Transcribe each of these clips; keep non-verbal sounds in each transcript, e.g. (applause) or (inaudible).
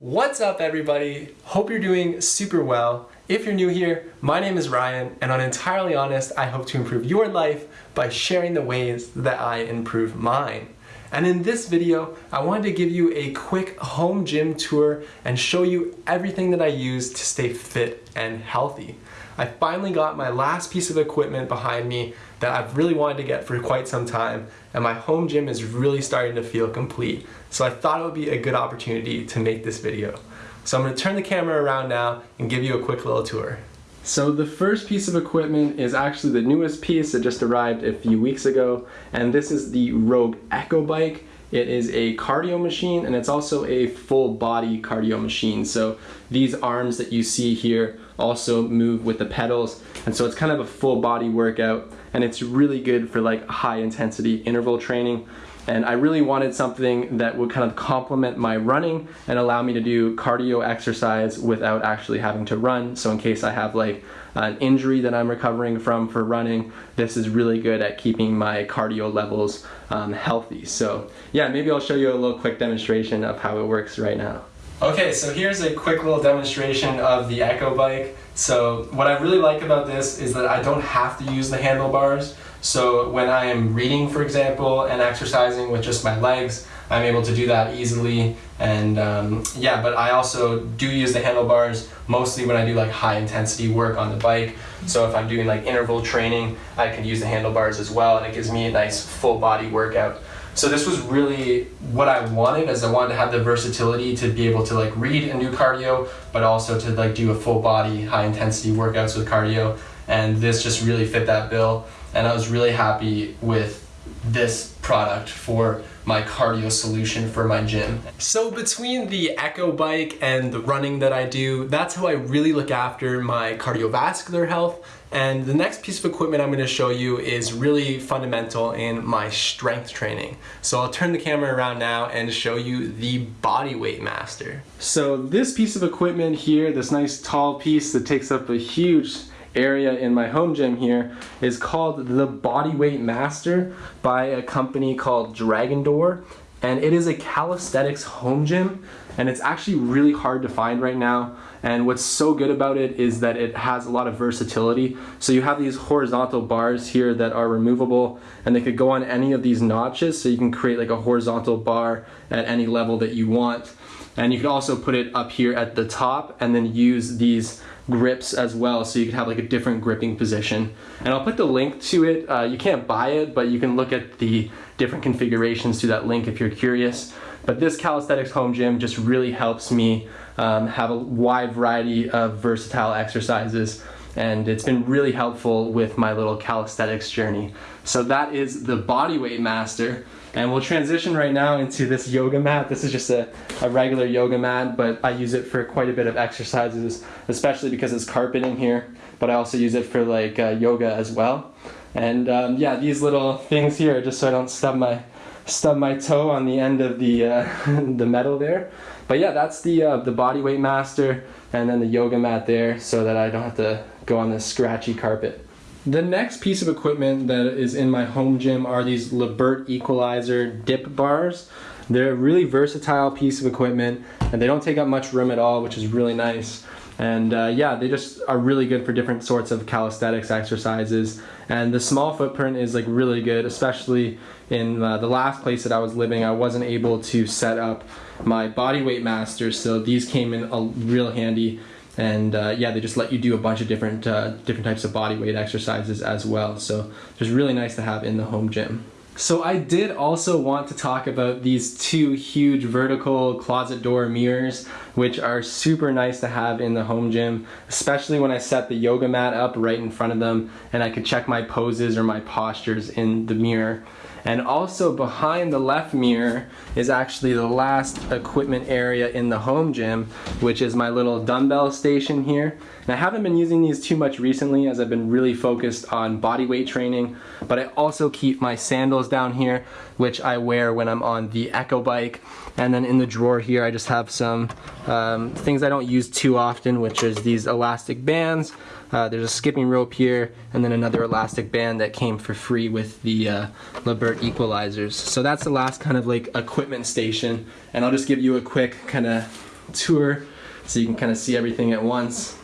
What's up everybody? Hope you're doing super well. If you're new here, my name is Ryan and on Entirely Honest, I hope to improve your life by sharing the ways that I improve mine. And in this video, I wanted to give you a quick home gym tour and show you everything that I use to stay fit and healthy. I finally got my last piece of equipment behind me that I've really wanted to get for quite some time and my home gym is really starting to feel complete. So I thought it would be a good opportunity to make this video. So I'm gonna turn the camera around now and give you a quick little tour. So the first piece of equipment is actually the newest piece that just arrived a few weeks ago and this is the Rogue Echo Bike. It is a cardio machine and it's also a full body cardio machine. So these arms that you see here also move with the pedals and so it's kind of a full body workout and it's really good for like high intensity interval training and I really wanted something that would kind of complement my running and allow me to do cardio exercise without actually having to run. So in case I have like an injury that I'm recovering from for running, this is really good at keeping my cardio levels um, healthy. So yeah, maybe I'll show you a little quick demonstration of how it works right now. Okay, so here's a quick little demonstration of the Echo Bike. So what I really like about this is that I don't have to use the handlebars. So when I am reading, for example, and exercising with just my legs, I'm able to do that easily. And um, yeah, but I also do use the handlebars mostly when I do like high intensity work on the bike. So if I'm doing like interval training, I can use the handlebars as well and it gives me a nice full body workout. So this was really what I wanted as I wanted to have the versatility to be able to like read and do cardio, but also to like do a full body high intensity workouts with cardio. And this just really fit that bill. And I was really happy with this product for my cardio solution for my gym. So between the Echo bike and the running that I do, that's how I really look after my cardiovascular health. And the next piece of equipment I'm gonna show you is really fundamental in my strength training. So I'll turn the camera around now and show you the Bodyweight Master. So this piece of equipment here, this nice tall piece that takes up a huge area in my home gym here is called the Bodyweight Master by a company called Dragon Door. And it is a calisthenics home gym and it's actually really hard to find right now. And what's so good about it is that it has a lot of versatility. So you have these horizontal bars here that are removable and they could go on any of these notches. So you can create like a horizontal bar at any level that you want. And you can also put it up here at the top and then use these grips as well so you can have like a different gripping position. And I'll put the link to it. Uh, you can't buy it, but you can look at the different configurations through that link if you're curious. But this calisthenics home gym just really helps me um, have a wide variety of versatile exercises and it's been really helpful with my little calisthenics journey. So that is the Bodyweight Master. And we'll transition right now into this yoga mat. This is just a, a regular yoga mat, but I use it for quite a bit of exercises, especially because it's carpet in here. But I also use it for like uh, yoga as well. And um, yeah, these little things here, just so I don't stub my stub my toe on the end of the uh, (laughs) the metal there. But yeah, that's the uh, the body weight master, and then the yoga mat there, so that I don't have to go on this scratchy carpet. The next piece of equipment that is in my home gym are these Lebert Equalizer dip bars. They're a really versatile piece of equipment and they don't take up much room at all, which is really nice. And uh, yeah, they just are really good for different sorts of calisthenics exercises. And the small footprint is like really good, especially in uh, the last place that I was living. I wasn't able to set up my body weight masters, so these came in a real handy and uh, yeah they just let you do a bunch of different uh, different types of body weight exercises as well so just really nice to have in the home gym so I did also want to talk about these two huge vertical closet door mirrors which are super nice to have in the home gym especially when I set the yoga mat up right in front of them and I could check my poses or my postures in the mirror and also behind the left mirror is actually the last equipment area in the home gym, which is my little dumbbell station here. And I haven't been using these too much recently as I've been really focused on body weight training, but I also keep my sandals down here, which I wear when I'm on the Echo bike. And then in the drawer here, I just have some um, things I don't use too often, which is these elastic bands. Uh, there's a skipping rope here, and then another elastic band that came for free with the uh, Lebert equalizers. So that's the last kind of like equipment station, and I'll just give you a quick kind of tour so you can kind of see everything at once.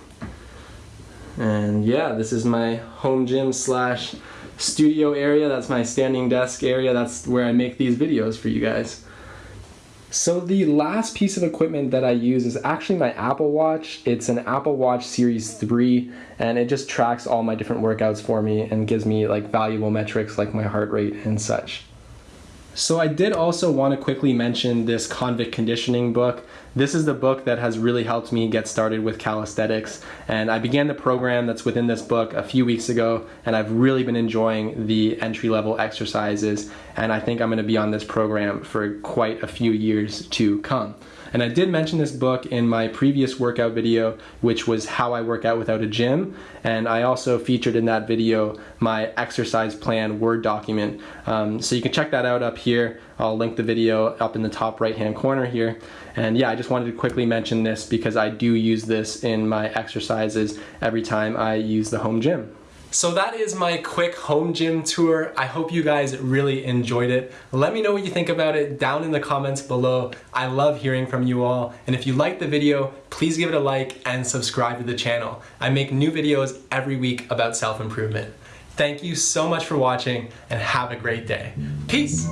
And yeah, this is my home gym slash studio area. That's my standing desk area. That's where I make these videos for you guys. So the last piece of equipment that I use is actually my Apple Watch. It's an Apple Watch Series 3 and it just tracks all my different workouts for me and gives me like valuable metrics like my heart rate and such. So I did also want to quickly mention this convict conditioning book. This is the book that has really helped me get started with calisthenics and I began the program that's within this book a few weeks ago and I've really been enjoying the entry level exercises and I think I'm going to be on this program for quite a few years to come. And I did mention this book in my previous workout video, which was how I work out without a gym. And I also featured in that video my exercise plan Word document. Um, so you can check that out up here. I'll link the video up in the top right hand corner here. And yeah, I just wanted to quickly mention this because I do use this in my exercises every time I use the home gym. So that is my quick home gym tour. I hope you guys really enjoyed it. Let me know what you think about it down in the comments below. I love hearing from you all. And if you liked the video, please give it a like and subscribe to the channel. I make new videos every week about self-improvement. Thank you so much for watching and have a great day. Peace.